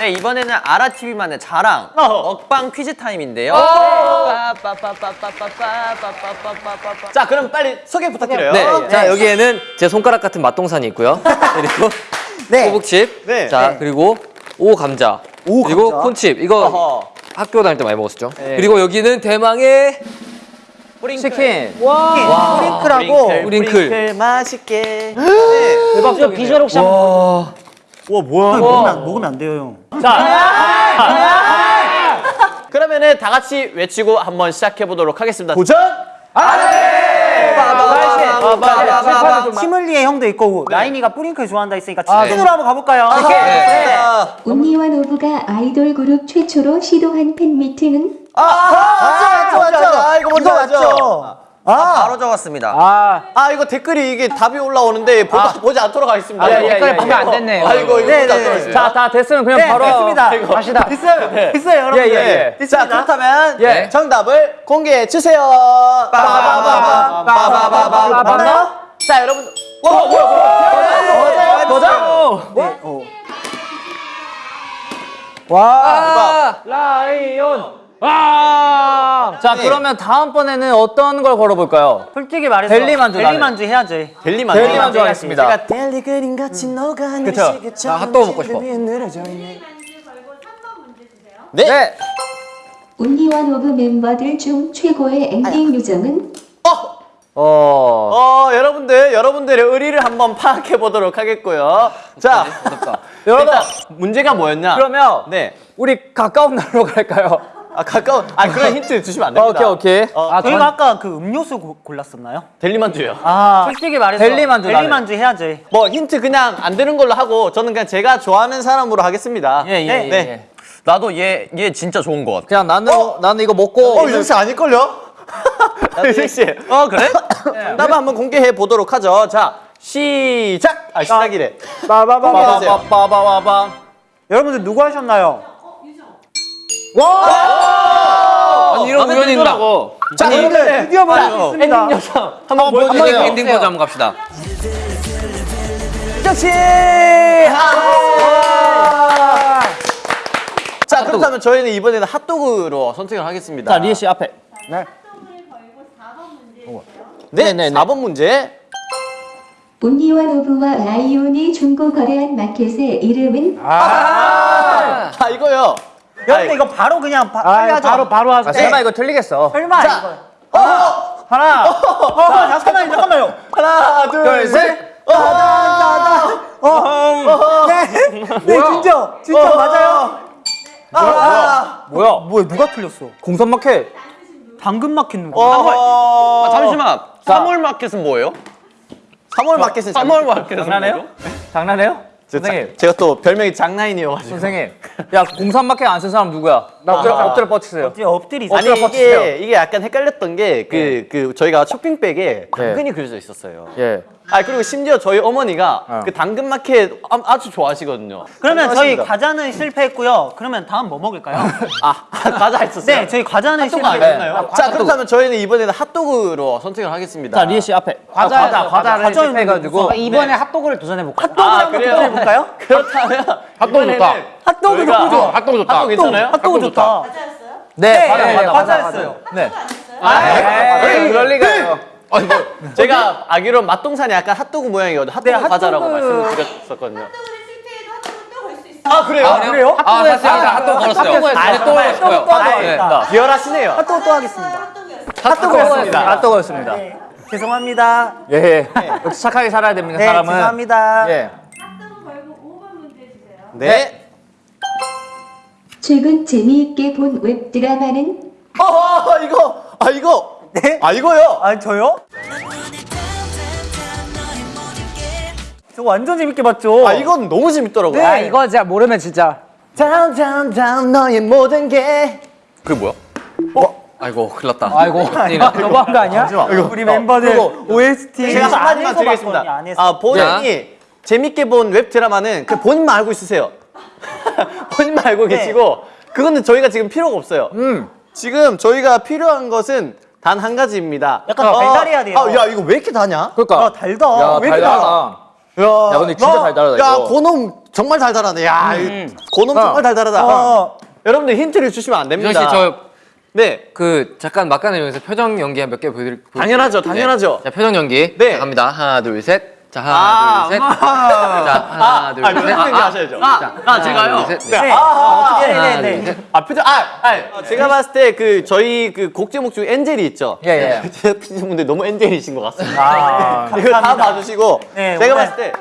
네 이번에는 아라TV만의 자랑 어. 먹방 퀴즈 타임인데요 자 그럼 빨리 소개 부탁드려요 네. 네. 자 여기에는 제 손가락 같은 맛동산이 있고요 그리고 네. 호북칩 네. 자 그리고 오 감자 오, 그리고 감자? 콘칩 이거 어허. 학교 다닐 때 많이 먹었었죠 그리고 여기는 대망의 뿌링클. 치킨. 와. 뿌링클하고 뿌링클, 뿌링클. 맛있게. 네, 대박 비주얼 혹시 와. 와 뭐야? 먹으면, 안, 먹으면 안 돼요, 형. 그러면은 다 같이 외치고 한번 시작해 보도록 하겠습니다. 도전! 티물리의 형도 있고 나인이가 뿌링클 좋아한다 했으니까 치킨으로 한번 가볼까요? 네. 온리원오브가 아이돌 그룹 최초로 시도한 팬미팅은 맞죠, 맞죠, 맞죠. 아 이거 먼저 맞죠. 바로 적었습니다 아, 아 이거 댓글이 이게 답이 올라오는데 보다, 보지 않도록 하겠습니다. 아, 이거. 댓글에 보면 안 됐네. 아 이거 이거 네, 보지 네, 네. 자, 다 됐으면 그냥 바로 됐습니다. 갑시다. 됐어요. 됐어요, 여러분들. 예, 예, 예. 자 그렇다면 예. 정답을 공개해 주세요. 빠바바바 빠바바바 맞나요? 자 여러분 와 뭐야 뭐야 맞아 네, 어. 와, 라이온. 와! 자, 네. 그러면 다음번에는 어떤 걸 걸어볼까요? 솔직히 말해서 델리만두 델리만두 해야지. 델리만 델리만두 하겠습니다. 제가 델리 그림 같이 녹아내는 그쵸. 나 핫도그 먹고 싶어. 네. 네. 온리원오브 멤버들 중 최고의 엔딩 요정은 어. 어. 어 여러분들 여러분들의 의리를 한번 파악해 보도록 하겠고요. 자 여러분, 일단 문제가 뭐였냐? 그러면 네. 우리 가까운 나라로 갈까요? 아 가까운 아 그런 힌트 주시면 안 됩니다. 오케이, 오케이. 어, 아, 저희가 아까 그 음료수 고, 골랐었나요? 델리만두요. 아 솔직히 말해서 델리만두 델리만두 해야지. 뭐 힌트 그냥 안 되는 걸로 하고 저는 그냥 제가 좋아하는 사람으로 하겠습니다. 예, 예, 네. 예, 네. 예. 나도 얘 얘 진짜 좋은 것 같아 그냥 나는 나는 이거 먹고 어 유정 씨 아닐 걸요? 유정 씨. 어 그래? 정답 한번 공개해 보도록 하죠. 자 시작. 아 시작이래. 빠바바바바바바바. 여러분들 누구 하셨나요? 아니 이런 우연이 있나? 자 여러분들 드디어 만날 수 있습니다. 엔딩 영상 한번 한번 보여주세요. 엔딩 포즈 한번 갑시다. 역시 자 그렇다면 저희는 이번에는 핫도그로 선택을 하겠습니다. 자, 리에 씨 앞에. 네, 네, 네, 네. 4번 문제. 온리와 노브와 라이온이 중고 거래한 마켓의 이름은 아 이거요. 여러분들 이거 바로 그냥 바, 빨리 하죠. 바로 바로 하자. 네. 설마 이거 틀리겠어. 설마 자, 이거. 어, 하나. 어, 잠깐만요, 잠깐만요. 하나, 둘, 둘, 셋. 셋. 어, 네, 네, 진짜, 진짜 맞아요. 아, 뭐야? 뭐야, 누가 틀렸어? 공선마켓. 당근마켓 누구? 어, 아, 잠시만 3월 마켓은 뭐예요? 3월 마켓은 3월 마켓은 장난해요? 장난해요? 제가, 선생님. 제가 또 별명이 장난이어가지고. 선생님. 야, 공산마켓 안 쓴 사람 누구야? 나 엎드려, 엎드려 뻗치세요. 어째 엎드리. 아니 엎드려 뻗치세요. 이게 이게 약간 헷갈렸던 게그그 저희가 쇼핑백에 당근이 그려져 있었어요. 예. 아 그리고 심지어 저희 어머니가 어. 그 당근 마켓 아, 아주 좋아하시거든요. 그러면 저희 좋아하십니다. 과자는 실패했고요. 그러면 다음 뭐 먹을까요? 아 과자 했었어요. 네, 저희 과자는 핫도그 실패. 아니었나요? 자 그렇다면 저희는 이번에는 핫도그로 선택을 하겠습니다. 자, 리에 씨 앞에. 과자, 아, 과자, 과자를 과자 실패해가지고. 이번에 핫도그를 도전해 볼까요? 핫도그 아, 한번 그래요? 도전해 볼까요? 그렇다면 핫도그 좋다. 핫도그 너무 좋아. 핫도그 좋다. 핫도그 괜찮아요? 핫도그 좋다. 네, 네, 과자, 네, 과자, 과자였어요. 네. 아, 그럴 리가요. 아니 뭐 제가 알기로 맛동산이 약간 핫도그 모양이거든요. 핫도그 네, 과자라고 핫도그- 말씀을 드렸었거든요. 아 그래요? 아, 그래요? 아 샀습니다. 핫도그 걸었어요. 핫도그 또 핫도그 했어요. 또 하겠다. 비열하시네요. 핫도그 또 하겠습니다. 핫도그였습니다. 핫도그였습니다. 네. 죄송합니다. 예. 역시 착하게 살아야 됩니다, 네, 사람은. 죄송합니다. 예. 네. 최근 재미있게 본 웹드라마는 어 이거 아 이거 네? 아 이거요. 아, 저요? 저 완전 재밌게 봤죠? 아 이건 너무 재밌더라고요. 네. 이거 진짜 모르면 진짜. Down down down 너의 모든 게 그게 뭐야? 어? 아이고 큰일 났다. 아이고, 너무한 거 아니야? 우리 멤버들 OST 제가 한마디만 드리겠습니다. 아 본인이 재밌게 본 웹드라마는 그 본인만 알고 있으세요. 본인만 알고 네. 계시고 그거는 저희가 지금 필요가 없어요. 음. 지금 저희가 필요한 것은 단 한 가지입니다. 약간 달달해야 돼요. 아, 야 이거 왜 이렇게 다냐? 그러니까. 아, 달다. 야, 왜 이렇게 달아? 달달하다. 야, 근데 진짜 달달하다, 야, 이거. 고놈 정말 달달하네. 야, 이 고놈 어. 정말 달달하다. 어. 여러분들 힌트를 주시면 안 됩니다. 씨저 네. 그 잠깐 막간을 이용해서 표정 연기 몇개 보여드릴 보여- 당연하죠, 당연하죠. 자 표정 연기 네. 자, 갑니다 하나 둘 셋 자 하나 아, 둘셋 아. 자 하나 둘셋 아, 연기 하셔야죠. 자, 하나, 제가요? 둘, 셋. 네. 네. 아, 아, 아, 네, 하나 네, 둘 네. 셋 아, 표정, 아, 아, 제가 봤을 때 그 저희 그 곡 제목 중에 엔젤이 있죠. 예, 예. 제작진분들 너무 엔젤이신 것 같습니다. 아, 이거 다 봐주시고 네, 제가 봤을 때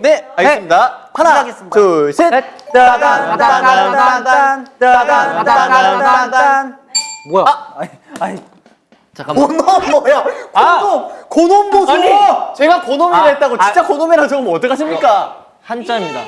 네, 알겠습니다. 하나. 둘, 셋. 따단 따단 따단 따단 따단 따단 뭐야? 잠깐만 고놈 뭐야? 고놈, 고놈 보소. 아니, 제가 고놈이라 했다고 진짜 고놈이라 적으면 어떡하십니까? 한자입니다.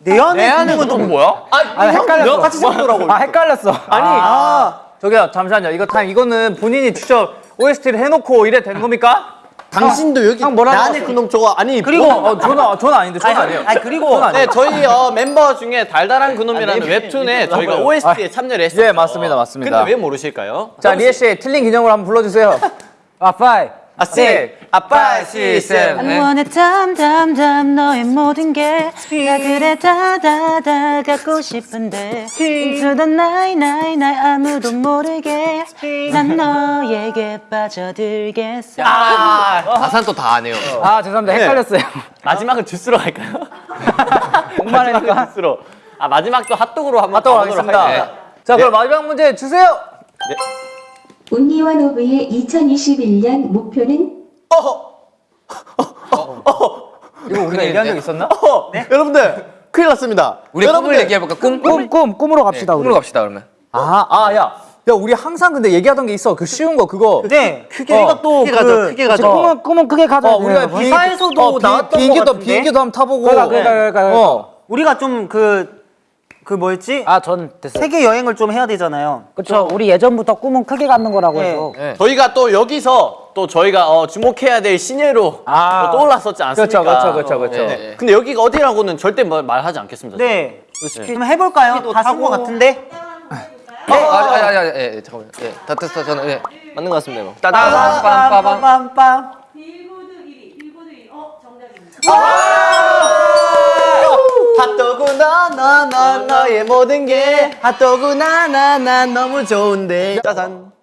내 안에 내 안에 있는 건 뭐야? 아, 헷갈렸어. 같이 적더라고. 아 헷갈렸어. 아니, 아, 저기요 잠시만요. 이거 타임 이거는 본인이 직접 OST를 해놓고 이래 된 겁니까? 당신도 여기 형 뭐라고 하세요? 그놈 저거 아니 그리고 뭐- 어, 저는 저는 아닌데 저는 아니에요. 아니 그리고. 네, 저희 어, 멤버 중에 달달한 그놈이라는 웹툰에 저희가 OST에 참여를 했어요. 예, 맞습니다, 맞습니다. 근데 왜 모르실까요? 자 리에 씨 틀린 기념으로 한번 불러주세요. 아 파이. 아, 씨, 아빠, 씨, 쌤. 네. 원해 담담담 너의 모든 게다 그래 다다다 갖고 싶은데 Into the night night night 아무도 모르게 난 너에게 빠져들겠어 가사는 또 다 안 해요 아 죄송합니다 네. 헷갈렸어요. 마지막은 주스로? 공만하니까. 마지막은 주스로. 아 마지막도 핫도그로 한번 핫도그 하겠습니다. 자 그럼 마지막 문제 주세요. 온리원 오브의 2021년 목표는 이거 우리가 얘기한 적 있었나? 어, 여러분들 큰일 났습니다. 우리 여러분들, 얘기해볼까 꿈? 꿈, 꿈, 꿈으로 갑시다 꿈으로 갑시다 그러면 아, 아, 야. 야, 우리 항상 근데 얘기하던 게 있어. 그 쉬운 거, 그거. 네 크게 어, 또 크게 그 크게 가죠. 꿈은 꿈은 크게 가자. 어, 우리가 비행기- 기사에서도 어, 비- 나왔던 비행기도. 비행기도 한번 타보고. 그러니까, 그러니까, 그러니까, 그러니까. 어. 우리가 좀그 그 뭐였지? 아, 전 됐어요. 세계 여행을 좀 해야 되잖아요. 그렇죠. 우리 예전부터 꿈은 크게 갖는 거라고 네. 해서. 네. 저희가 또 여기서 또 저희가 어, 주목해야 될 신예로 아. 또 떠올랐었지 않습니까? 그렇죠, 그렇죠, 그렇죠, 그렇죠. 네. 근데 여기가 어디라고는 절대 뭐 말하지 않겠습니다. 네. 좀 해볼까요? 다쓴것 같은데. 어, 아니 아니 아니 예, 예, 잠깐만요 예, 다 됐어 저는 예. 맞는 것 같습니다. 이거. 따단 빰빠밤 빰빰. 핫도그 너의 모든 게 핫도그 나나나 너무 좋은데. 짜잔